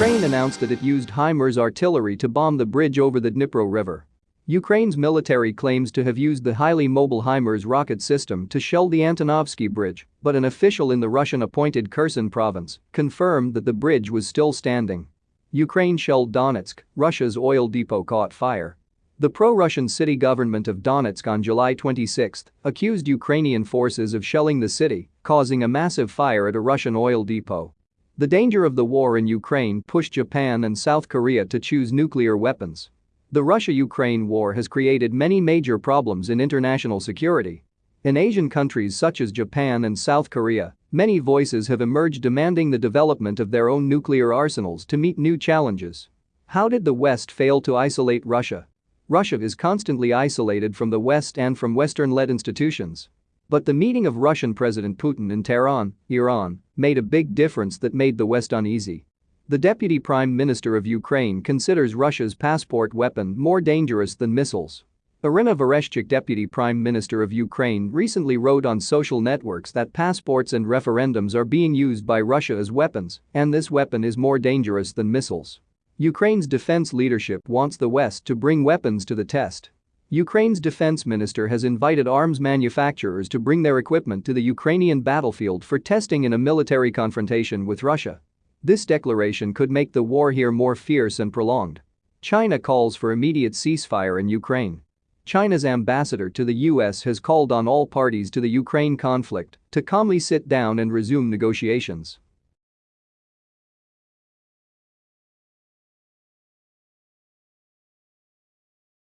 Ukraine announced that it used HIMARS artillery to bomb the bridge over the Dnipro River. Ukraine's military claims to have used the highly mobile HIMARS rocket system to shell the Antonovsky Bridge, but an official in the Russian-appointed Kherson province confirmed that the bridge was still standing. Ukraine shelled Donetsk, Russia's oil depot caught fire. The pro-Russian city government of Donetsk on July 26 accused Ukrainian forces of shelling the city, causing a massive fire at a Russian oil depot. The danger of the war in Ukraine pushed Japan and South Korea to choose nuclear weapons. The Russia-Ukraine war has created many major problems in international security. In Asian countries such as Japan and South Korea, many voices have emerged demanding the development of their own nuclear arsenals to meet new challenges. How did the West fail to isolate Russia? Russia is constantly isolated from the West and from Western-led institutions. But the meeting of Russian President Putin in Tehran, Iran, made a big difference that made the West uneasy. The deputy prime minister of Ukraine considers Russia's passport weapon more dangerous than missiles. Irina Vereshchuk deputy prime minister of Ukraine recently wrote on social networks that passports and referendums are being used by Russia as weapons and this weapon is more dangerous than missiles. Ukraine's defense leadership wants the West to bring weapons to the test. Ukraine's defense minister has invited arms manufacturers to bring their equipment to the Ukrainian battlefield for testing in a military confrontation with Russia. This declaration could make the war here more fierce and prolonged. China calls for immediate ceasefire in Ukraine. China's ambassador to the US has called on all parties to the Ukraine conflict to calmly sit down and resume negotiations.